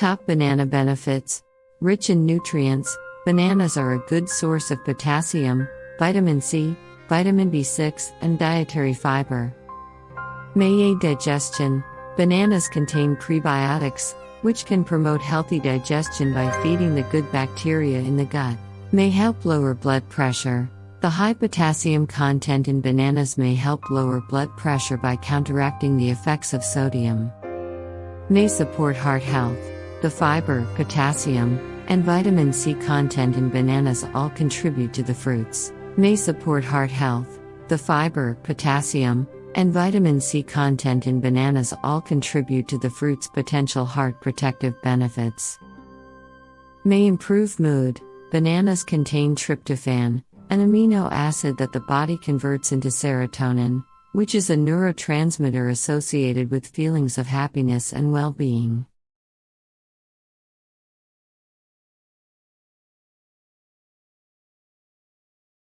Top banana benefits Rich in nutrients, bananas are a good source of potassium, vitamin C, vitamin B6, and dietary fiber. May aid digestion. Bananas contain prebiotics, which can promote healthy digestion by feeding the good bacteria in the gut. May help lower blood pressure. The high potassium content in bananas may help lower blood pressure by counteracting the effects of sodium. May support heart health. The fiber, potassium, and vitamin C content in bananas all contribute to the fruits. May support heart health. The fiber, potassium, and vitamin C content in bananas all contribute to the fruit's potential heart protective benefits. May improve mood. Bananas contain tryptophan, an amino acid that the body converts into serotonin, which is a neurotransmitter associated with feelings of happiness and well being.